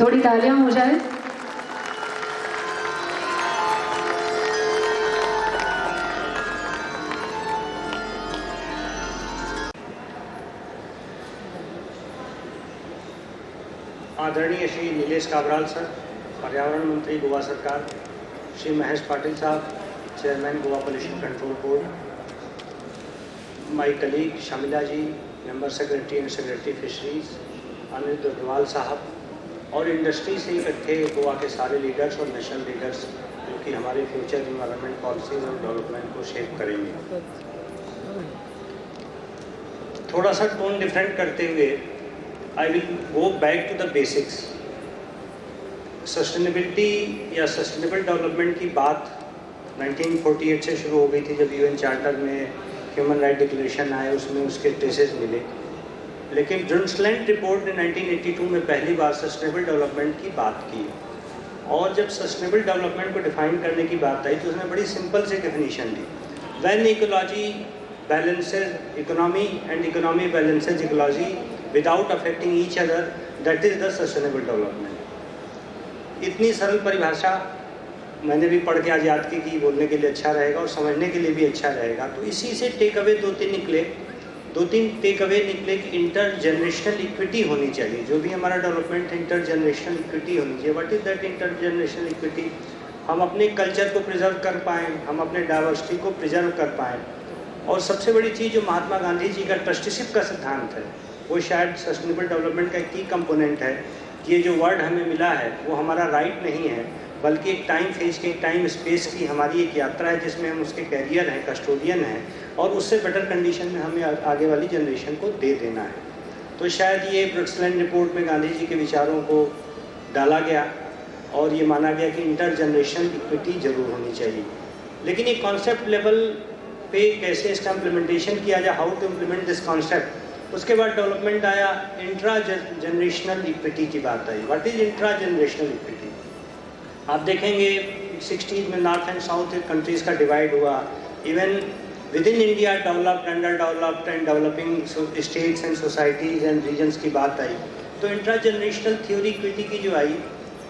थोड़ी तालियाँ हो जाए। आदरणीय श्री नीलेश काबराल सर, पर्यावरण मंत्री गोवा सरकार, Shri Mahesh Patil sahab, chairman Goa pollution control board my colleague Shamila ji, member secretary and secretary fisheries Anil Agarwal sahab और इंडस्ट्री से इकट्ठे गोवा के सारे लीडर्स और नेशनल लीडर्स जो कि हमारे फ्यूचर इन्वायरमेंट पॉलिसीज़ और डेवलपमेंट को शेप करेंगे। थोड़ा सा टोन डिफरेंट करते हुए I will go back to the basics sustainability या सस्टेनेबल डेवलपमेंट की बात 1948 से शुरू हो गई थी जब यूएन चार्टर में ह्यूमन राइट डिक्लेरेशन आए, उसमें उसके ट्रेसेस मिले। लेकिन ब्रुंसलैंड रिपोर्ट ने 1982 में पहली बार सस्टेनेबल डेवलपमेंट की बात की। और जब सस्टेनेबल डेवलपमेंट को डिफाइन करने की बात आई तो उसने बड़ी सिंपल सी definition the. When ecology balances economy and economy balances ecology without affecting each other that is the sustainable development इतनी सरल परिभाषा मैंने भी पढ़ के आज याद की कि बोलने के लिए अच्छा रहेगा और समझने के लिए भी अच्छा रहेगा। तो इसी से टेक अवे दो तीन निकले। दो तीन टेक अवे निकले कि इंटर जनरेशनल इक्विटी होनी चाहिए। जो भी हमारा डेवलपमेंट है इंटर जनरेशनल इक्विटी होनी चाहिए। What is that intergenerational equity हम अपने कल्चर को प्रिजर्व कर पाएँ, हम अपने डाइवर्सिटी को प्रिजर्व कर पाएँ। और सबसे बड़ी चीज़ जो महात्मा गांधी जी का ट्रस्टीशिप का सिद्धांत है, वो शायद सस्टेनेबल डेवलपमेंट का एक की कंपोनेंट है कि ये जो वर्ड हमें मिला है, वो हमारा राइट नहीं है। बल्कि एक टाइम फ़ेज़ के टाइम स्पेस की हमारी एक यात्रा है, जिसमें हम उसके कैरियर हैं कस्टोडियन हैं, और उससे बेटर कंडीशन में हमें आगे वाली जनरेशन को दे देना है। तो शायद ये ब्रिक्सलैंड रिपोर्ट में गांधी जी के विचारों को डाला गया, और ये माना गया कि इंटर जनरेशन इक्विटी ज़रूर होनी चाहिए। लेकिन ये कॉन्सेप्ट लेवल पे कैसे इसका इम्प्लीमेंटेशन किया जाए how to implement this concept उसके बाद डेवलपमेंट आया इंट्रा जनरेशनल इक्विटी की बात आई। What is intragenerational equity आप देखेंगे सिक्सटीज में नॉर्थ एंड साउथ कंट्रीज़ का डिवाइड हुआ। Even within India developed underdeveloped and developing states and societies and regions की बात आई। तो इंट्रा जनरेशनल थ्योरी इक्विटी की जो आई,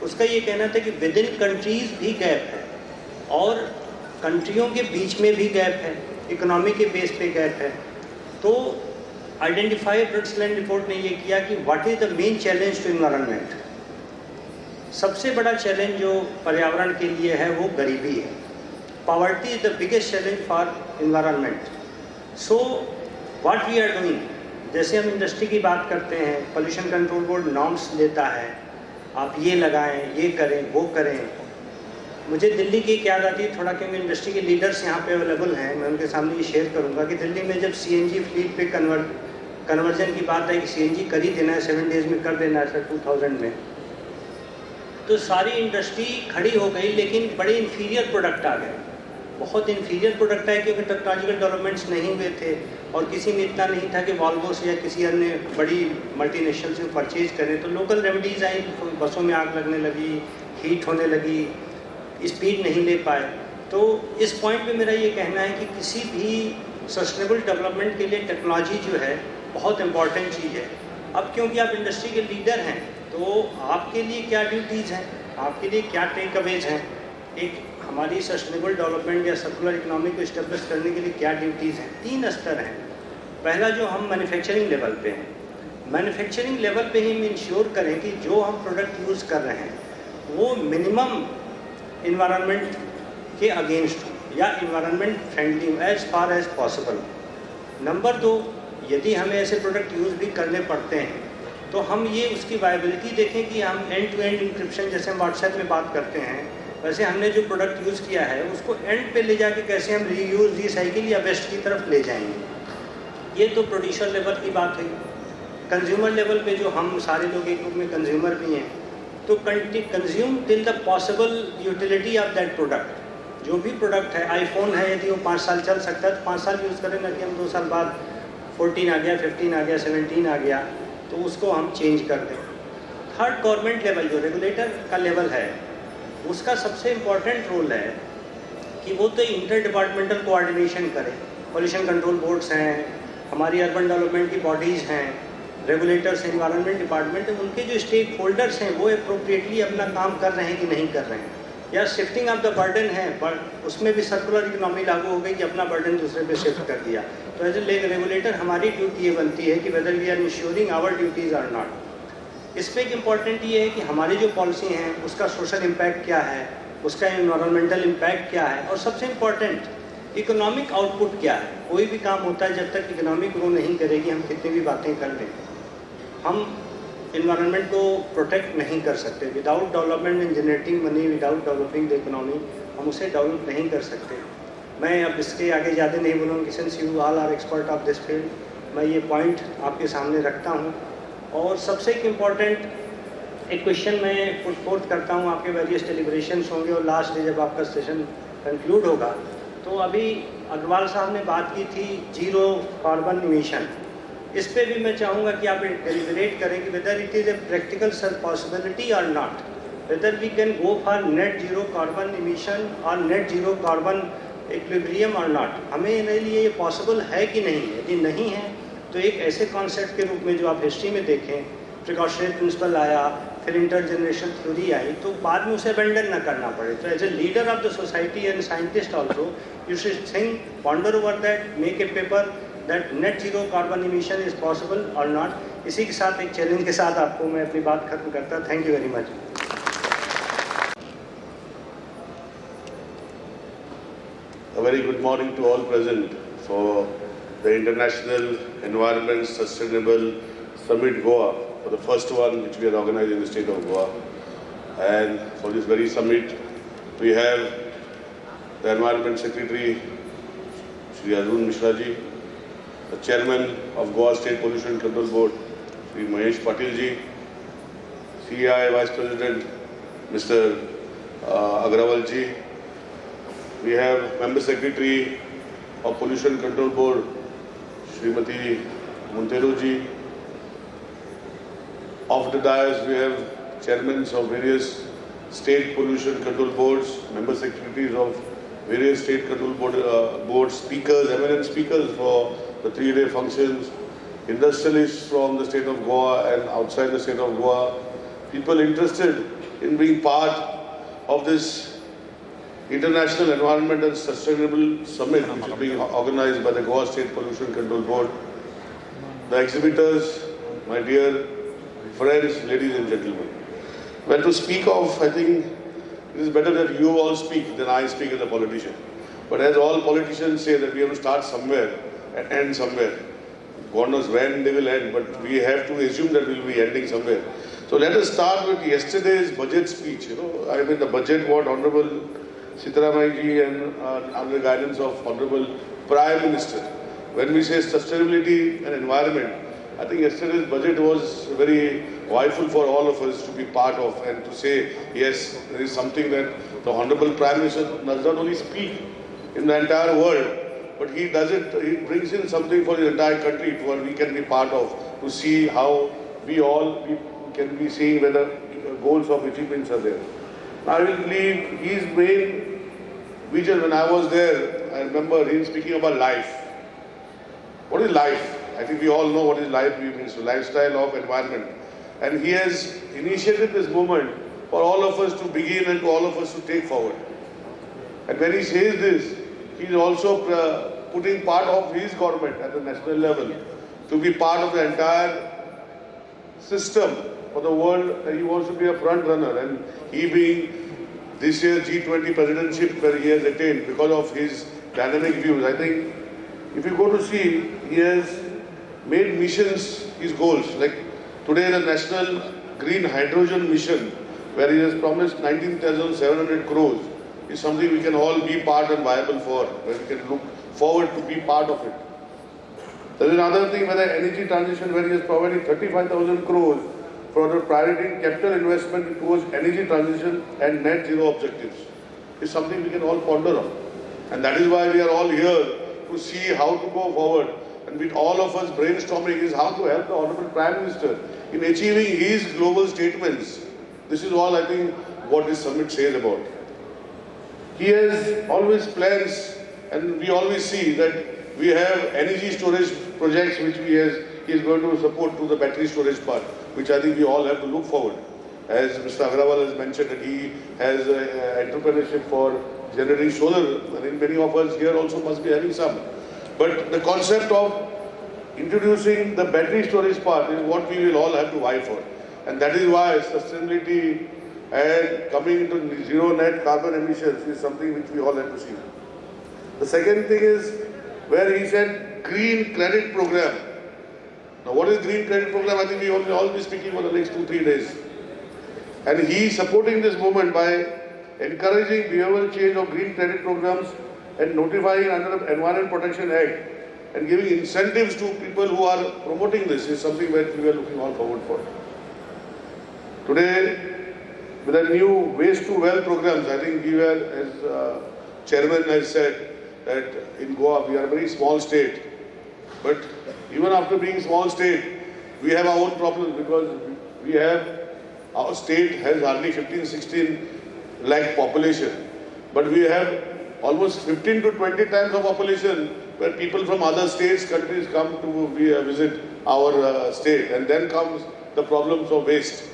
उसका ये कहना था कि विद इन कंट्रीज़ भी गैप है और कंट्रियों के बीच में भी गैप है इकोनॉमी के बेस पे गैप है। तो आइडेंटिफाई ब्रिट्सलैंड रिपोर्ट ने ये किया कि what is the main challenge to environment सबसे बड़ा चैलेंज जो पर्यावरण के लिए है, वो गरीबी है। Poverty is the biggest challenge for environment so what we are doing जैसे हम इंडस्ट्री की बात करते हैं पोल्यूशन कंट्रोल बोर्ड नॉर्म्स लेता है, आप ये लगाएँ, ये करें, वो करें। मुझे दिल्ली की एक याद आती है, थोड़ा क्योंकि इंडस्ट्री के लीडर्स यहाँ पे अवेलेबल हैं, मैं उनके सामने ये शेयर करूँगा कि दिल्ली में जब सी एन जी फ्लीट पे कन्वर्ट कन्वर्जन की बात आई कि सी एन जी कर ही देना है सेवन डेज़ में कर देना है सर टू थाउज़ेंड में। तो सारी इंडस्ट्री खड़ी हो गई, लेकिन बड़े इन्फीरियर प्रोडक्ट आ गए। बहुत इन्फीरियर प्रोडक्ट आए क्योंकि टेक्नोलॉजिकल डेवलपमेंट्स नहीं हुए थे और किसी में इतना नहीं था कि वॉल्वो से या किसी अन्य बड़ी मल्टीनेशनल से परचेज करें। तो लोकल रेमडीज़ आई बसों में आग लगने लगी हीट होने लगी स्पीड नहीं ले पाए। तो इस पॉइंट पे मेरा ये कहना है कि किसी भी सस्टेनेबल डेवलपमेंट के लिए टेक्नोलॉजी जो है, बहुत इंपॉर्टेंट चीज़ है। अब क्योंकि आप इंडस्ट्री के लीडर हैं तो आपके लिए क्या ड्यूटीज़ हैं? आपके लिए क्या टेक अवेज हैं? एक हमारी सस्टेनेबल डेवलपमेंट या सर्कुलर इकोनॉमी को इस्टेब्लिश करने के लिए क्या ड्यूटीज़ हैं? तीन स्तर हैं। पहला जो हम मैन्युफैक्चरिंग लेवल पे हैं। मैन्युफैक्चरिंग लेवल पे ही हम इंश्योर करें कि जो हम प्रोडक्ट यूज़ कर रहे हैं, वो मिनिमम इन्वायरमेंट के अगेंस्ट हो या environment friendly as far as possible number दो, यदि हमें ऐसे प्रोडक्ट यूज़ भी करने पड़ते हैं तो हम ये उसकी वायबिलिटी देखें कि हम एंड टू एंड इंक्रिप्शन जैसे हम व्हाट्सएप में बात करते हैं, वैसे हमने जो प्रोडक्ट यूज़ किया है, उसको एंड पे ले जाके कैसे हम री यूज़ रिसाइकिल या बेस्ट की तरफ़ ले जाएँगे? ये तो प्रोड्यूसर लेवल की बात है। कंज्यूमर लेवल पे जो हम सारे लोग एक रूप में कंज्यूमर भी हैं तो consume till the possible utility of that product जो भी प्रोडक्ट है आईफोन है, यदि वो पाँच साल चल सकता है तो पाँच साल यूज़ करें ना कि हम दो साल बाद फोर्टीन आ गया फिफ्टीन आ गया सेवनटीन आ गया। तो उसको हम चेंज कर दें। थर्ड गवर्नमेंट लेवल जो रेगुलेटर का लेवल है, उसका सबसे इंपॉर्टेंट रोल है कि वो तो इंटर डिपार्टमेंटल कोऑर्डिनेशन करे। पोल्यूशन कंट्रोल बोर्ड्स हैं, हमारी अर्बन डेवलपमेंट की बॉडीज़ हैं रेगुलेटर्स इन्वायरमेंट डिपार्टमेंट उनके जो स्टेक होल्डर्स हैं, वो अप्रोप्रिएटली अपना काम कर रहे हैं कि नहीं कर रहे हैं। या शिफ्टिंग ऑफ़ द बर्डन है बट उसमें भी सर्कुलर इकोनॉमी लागू हो गई कि अपना बर्डन दूसरे पे शिफ्ट कर दिया। तो एज ए रेगुलेटर हमारी ड्यूटी ये बनती है कि whether we are ensuring our duties are not इसमें एक इंपॉर्टेंट ये है कि हमारी जो पॉलिसी हैं, उसका सोशल इम्पैक्ट क्या है, उसका इन्वायरमेंटल इम्पैक्ट क्या है, और सबसे इंपॉर्टेंट इकोनॉमिक आउटपुट क्या है। कोई भी काम होता है जब तक इकोनॉमिक ग्रो नहीं करेगी, हम कितनी भी बातें कर लें। हम इन्वायरमेंट को प्रोटेक्ट नहीं कर सकते। Without development in generating money without developing the economy हम उसे डेवलप नहीं कर सकते। मैं अब इसके आगे ज़्यादा नहीं बोलूँगी since you all are expert of this field मैं ये पॉइंट आपके सामने रखता हूँ। और सबसे एक इंपॉर्टेंट एक क्वेश्चन मैं पुट फोर्थ करता हूँ, आपके वेरियस डेलिब्रेशन होंगे और लास्ट डे जब आपका सेशन कंक्लूड होगा। तो अभी अग्रवाल साहब ने बात की थी ज़ीरो कार्बन इमिशन इस पर भी मैं चाहूँगा कि आप डेलिबरेट करें कि whether it is a practical sir possibility और not whether we can go for net zero carbon emission और नेट ज़ीरो कार्बन इक्विब्रियम और नॉट हमें लिए ये पॉसिबल है कि नहीं यदि नहीं है तो एक ऐसे कॉन्सेप्ट के रूप में जो आप हिस्ट्री में देखें प्रिकॉशनरी प्रिंसिपल आया, फिर इंटर जनरेशन थ्योरी आई तो बाद में उसे अबेंडन ना करना पड़े। तो as a leader of the society and scientist also you should think ponder over that make a paper that net zero carbon emission is possible और नॉट इसी के साथ एक चैलेंज के साथ आपको मैं अपनी बात खत्म करता thank you very much very good morning to all present for the international environment sustainable summit Goa for the first one which we are organise in the state of Goa and for this very summit we have the environment secretary Shri Arun Mishra ji the Chairman of Goa State Pollution Control Board, Sri Mahesh Patil ji, CI Vice President, Mr. Uh, Agrawal ji. We have Member Secretary of Pollution Control Board, Srimati Montero ji. Off the dais, we have chairmen of various state pollution control boards, member secretaries of various state control board, uh, boards, speakers, eminent speakers for the three-day functions, industrialists from the state of Goa and outside the state of Goa, people interested in being part of this International Environment and Sustainable Summit which is being organized by the Goa State Pollution Control Board. The exhibitors, my dear friends, ladies and gentlemen. Well, to speak of, I think it is better that you all speak than I speak as a politician. But as all politicians say that we have to start somewhere, end somewhere. God knows when they will end, but we have to assume that we will be ending somewhere. So let us start with yesterday's budget speech. You know, I mean the budget what Honorable Sitharaman ji and uh, under the guidance of Honorable Prime Minister. When we say sustainability and environment, I think yesterday's budget was very joyful for all of us to be part of and to say, yes, there is something that the Honorable Prime Minister does not only speak in the entire world, but he does it, he brings in something for the entire country where we can be part of, to see how we all we can be seeing whether goals of achievements are there. I will leave his main vision when I was there, I remember him speaking about life. What is life? I think we all know what is life means, lifestyle of environment. And he has initiated this movement for all of us to begin and to all of us to take forward. And when he says this, he is also uh, putting part of his government at the national level to be part of the entire system for the world. He wants to be a front runner and he being this year's G20 presidency where he has attained because of his dynamic views. I think if you go to see, he has made missions his goals. Like today the National Green Hydrogen Mission where he has promised 19,700 crores is something we can all be part and viable for, where we can look forward to be part of it. There is another thing where the energy transition where he has provided 35,000 crores for the priority capital investment towards energy transition and net zero objectives. Is something we can all ponder on. And that is why we are all here to see how to go forward. And with all of us brainstorming is how to help the Honorable Prime Minister in achieving his global statements. This is all I think what this summit says about. He has always plans and we always see that we have energy storage projects which he has, he is going to support to the battery storage part, which I think we all have to look forward. As Mr. Agrawal has mentioned that he has uh, entrepreneurship for generating solar, I think many of us here also must be having some. But the concept of introducing the battery storage part is what we will all have to vie for. And that is why sustainability and coming into zero net carbon emissions is something which we all have to see. The second thing is where he said green credit program. Now what is green credit program? I think we will all be speaking for the next two, three days. And he is supporting this movement by encouraging behavioral change of green credit programs and notifying under the Environment Protection Act and giving incentives to people who are promoting this is something that we are looking all forward for. Today, with the new waste to wealth programs, I think we were, as uh, chairman has said, that in Goa we are a very small state. But even after being a small state, we have our own problems because we have, our state has hardly 15, 16 lakh population. But we have almost 15 to 20 times of population where people from other states, countries come to visit our uh, state. And then comes the problems of waste.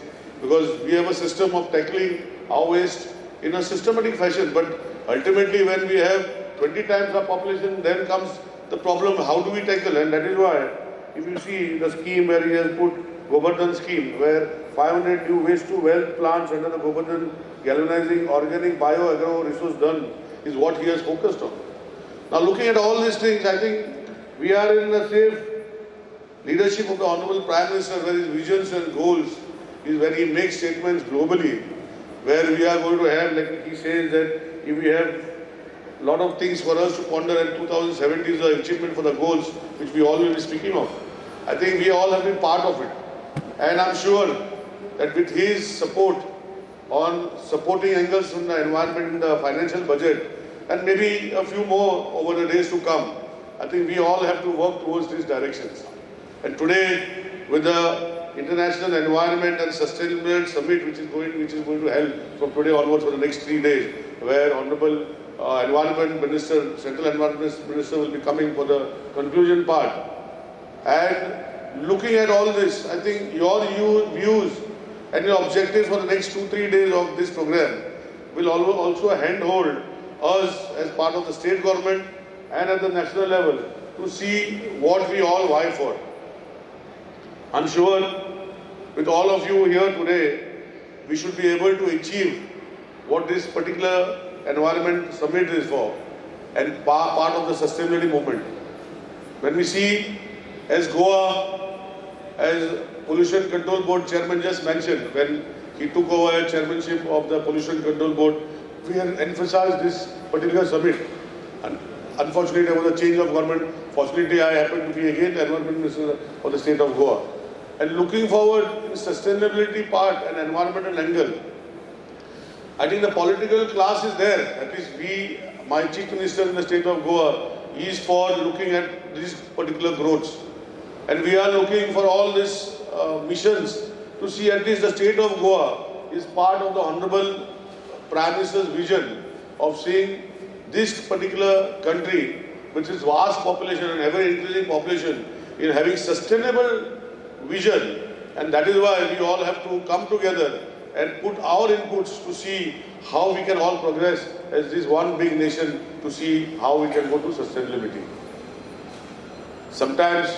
Because we have a system of tackling our waste in a systematic fashion. But ultimately when we have 20 times our population, then comes the problem, how do we tackle? And that is why, if you see the scheme where he has put Govardhan scheme, where 500 new waste to wealth plants under the Govardhan galvanizing organic bio agro resource done is what he has focused on. Now looking at all these things, I think we are in the safe leadership of the Honorable Prime Minister where his visions and goals is when he makes statements globally, where we are going to have, like he says that if we have a lot of things for us to ponder and 2070 is the achievement for the goals which we all will be speaking of. I think we all have been part of it. And I'm sure that with his support on supporting angles from the environment in the financial budget and maybe a few more over the days to come, I think we all have to work towards these directions. And today, with the International Environment and Sustainability Summit, which is going, which is going to help from today onwards for the next three days, where Honorable uh, Environment Minister, Central Environment Minister will be coming for the conclusion part. And looking at all this, I think your views and your objectives for the next two, three days of this program will also handhold us as part of the state government and at the national level to see what we all vie for. I'm sure with all of you here today, we should be able to achieve what this particular environment summit is for and part of the sustainability movement. When we see as Goa, as Pollution Control Board chairman just mentioned, when he took over chairmanship of the Pollution Control Board, we have emphasized this particular summit. And unfortunately, there was a change of government. Fortunately, I happen to be again the environment minister for the state of Goa. And looking forward in sustainability part and environmental angle, I think the political class is there. That is, we, my chief minister in the state of Goa, is for looking at these particular growths. And we are looking for all these uh, missions to see at least the state of Goa is part of the Honorable Prime Minister's vision of seeing this particular country, which is vast population and ever increasing population, in having sustainable vision. And that is why we all have to come together and put our inputs to see how we can all progress as this one big nation to see how we can go to sustainability. Sometimes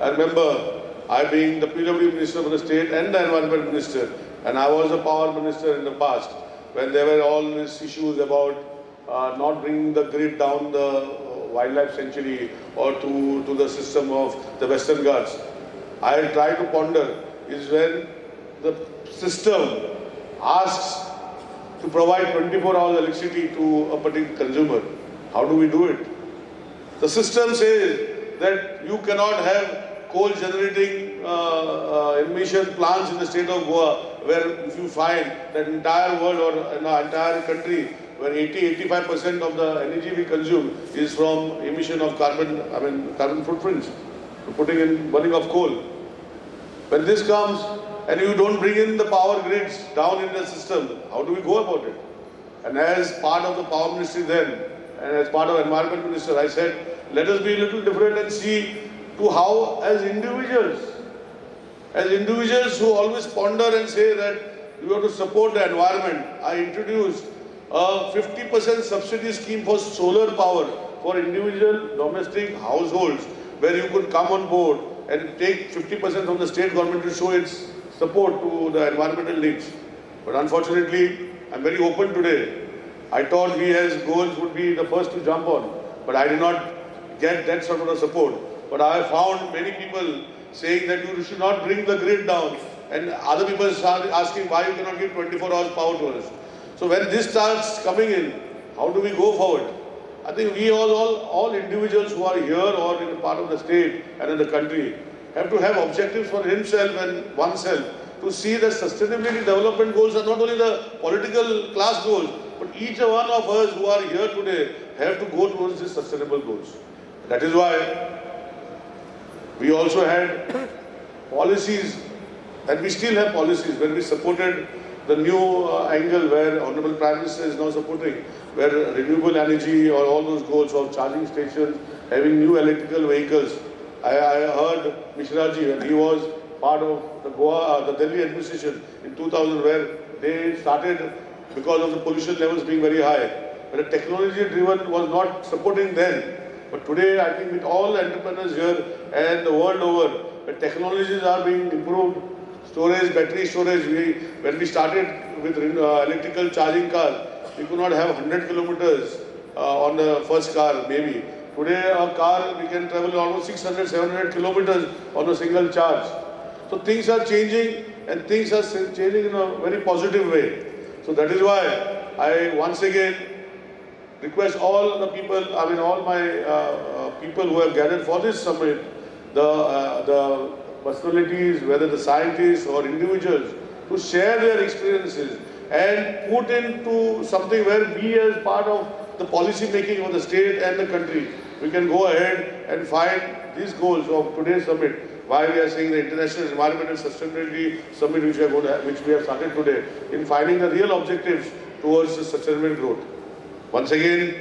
I remember I being the PW minister for the state and the environment minister and I was a power minister in the past when there were all these issues about uh, not bringing the grid down the uh, wildlife sanctuary or to, to the system of the Western Ghats. I try to ponder is when the system asks to provide 24 hours electricity to a particular consumer. How do we do it? The system says that you cannot have coal generating uh, uh, emission plants in the state of Goa where if you find that entire world or the entire country where 80-85% of the energy we consume is from emission of carbon, I mean carbon footprints, putting in burning of coal. When this comes and you don't bring in the power grids down in the system, how do we go about it? And as part of the power ministry then, and as part of environment minister, I said, let us be a little different and see to how, as individuals, as individuals who always ponder and say that we have to support the environment, I introduced a 50% subsidy scheme for solar power for individual domestic households where you could come on board and take 50% from the state government to show its support to the environmental needs. But unfortunately, I'm very open today. I thought we as goals would be the first to jump on, but I did not get that sort of support. But I found many people saying that you should not bring the grid down and other people start asking why you cannot give 24 hours power to us. So when this starts coming in, how do we go forward? I think we all, all, all individuals who are here or in a part of the state and in the country have to have objectives for himself and oneself to see that sustainability development goals are not only the political class goals, but each one of us who are here today have to go towards these sustainable goals. That is why we also had policies and we still have policies when we supported the new uh, angle where Honorable Prime Minister is now supporting, where renewable energy or all those goals of charging stations, having new electrical vehicles. I, I heard Mishraji when he was part of the Goa, uh, the Delhi administration in 2000 where they started because of the pollution levels being very high. But the technology driven was not supporting then. But today I think with all entrepreneurs here and the world over, the technologies are being improved storage, battery storage. We, when we started with uh, electrical charging cars, we could not have 100 kilometers uh, on the first car, maybe. Today, a car, we can travel almost 600, 700 kilometers on a single charge. So things are changing and things are changing in a very positive way. So that is why I once again request all the people, I mean all my uh, uh, people who have gathered for this summit, the, uh, the personalities, whether the scientists or individuals, to share their experiences and put into something where we as part of the policy making of the state and the country, we can go ahead and find these goals of today's summit. Why we are saying the International Environmental Sustainability Summit which we, are going to, which we have started today, in finding the real objectives towards the sustainable growth. Once again,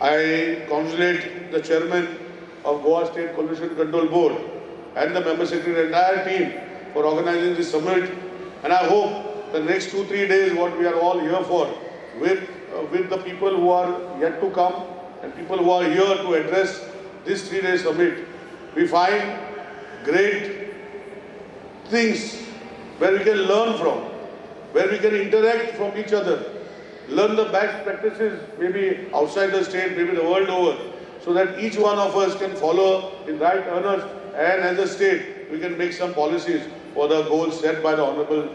I congratulate the chairman of Goa State Pollution Control Board and the member secretary, entire team for organizing this summit. And I hope the next two, three days, what we are all here for, with, uh, with the people who are yet to come and people who are here to address this three-day summit, we find great things where we can learn from, where we can interact from each other, learn the best practices, maybe outside the state, maybe the world over, so that each one of us can follow in right earnest and as a state, we can make some policies for the goals set by the Honorable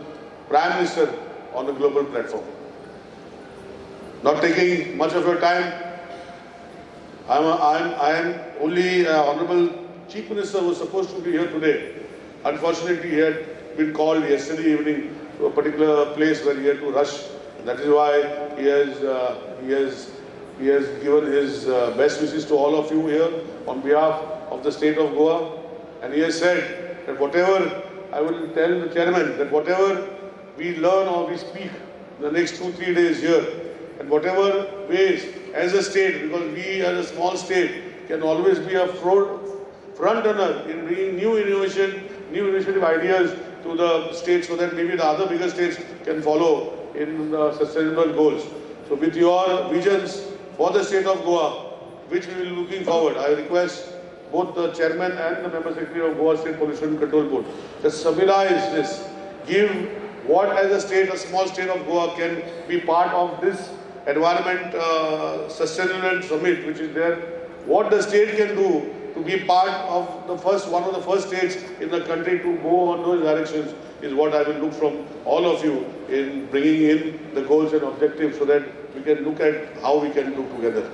Prime Minister on the global platform. Not taking much of your time, I am, I am, I am only uh, Honorable Chief Minister was supposed to be here today. Unfortunately, he had been called yesterday evening to a particular place where he had to rush. That is why he has, uh, he has, he has given his uh, best wishes to all of you here on behalf of the state of Goa. And he has said that whatever, I will tell the chairman that whatever we learn or we speak the next two, three days here, and whatever ways as a state, because we as a small state can always be a front runner in bringing new innovation, new innovative ideas to the state so that maybe the other bigger states can follow in the sustainable goals. So with your visions for the state of Goa, which we will be looking forward, I request both the chairman and the member secretary of Goa State Pollution Control Board to summarize this, give what as a state, a small state of Goa can be part of this environment uh, sustainable summit which is there, what the state can do to be part of the first, one of the first states in the country to go on those directions is what I will look from all of you in bringing in the goals and objectives so that we can look at how we can do together.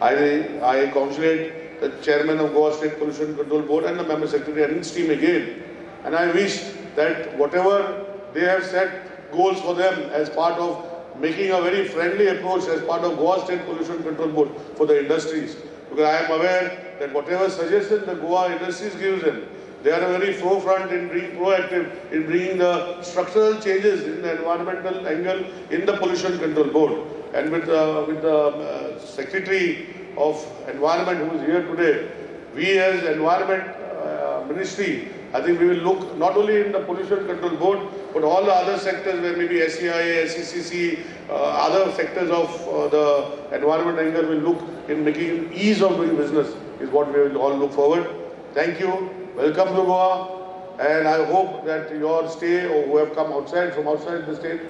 I, I congratulate the chairman of Goa State Pollution Control Board and the member secretary and his team again. And I wish that whatever they have set goals for them as part of making a very friendly approach as part of Goa State Pollution Control Board for the industries. Because I am aware that whatever suggestion the Goa industries gives them, they are very forefront in being proactive in bringing the structural changes in the environmental angle in the pollution control board. And with, uh, with the uh, secretary of environment who is here today, we as environment uh, ministry, I think we will look not only in the pollution control board, but all the other sectors where maybe SCCC, uh, other sectors of the environment angle will look in making ease of doing business is what we will all look forward. Thank you. Welcome to Goa. And I hope that your stay or who have come outside from outside the state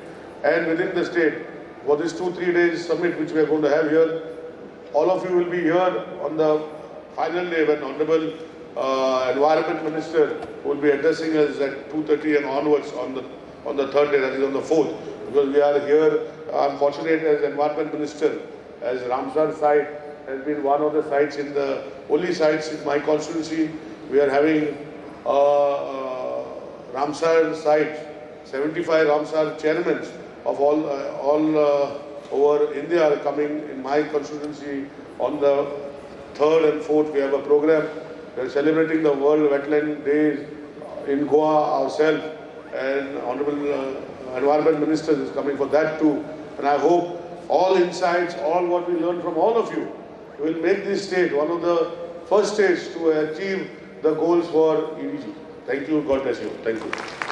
and within the state for this two, three days summit which we are going to have here, all of you will be here on the final day when Honorable uh, Environment Minister will be addressing us at 2.30 and onwards on the, on the third day, that is on the fourth. Because we are here, I'm fortunate as Environment Minister, as Ramsar site has been one of the sites in the, only sites in my constituency. We are having uh, uh, Ramsar site, 75 Ramsar chairmen of all, uh, all uh, over India are coming in my constituency on the third and fourth. We have a program. We are celebrating the World Wetland Days in Goa ourselves, and Honorable uh, Environment Minister is coming for that too. And I hope all insights, all what we learn from all of you, will make this state one of the first states to achieve the goals for SDG. Thank you. God bless you. Thank you.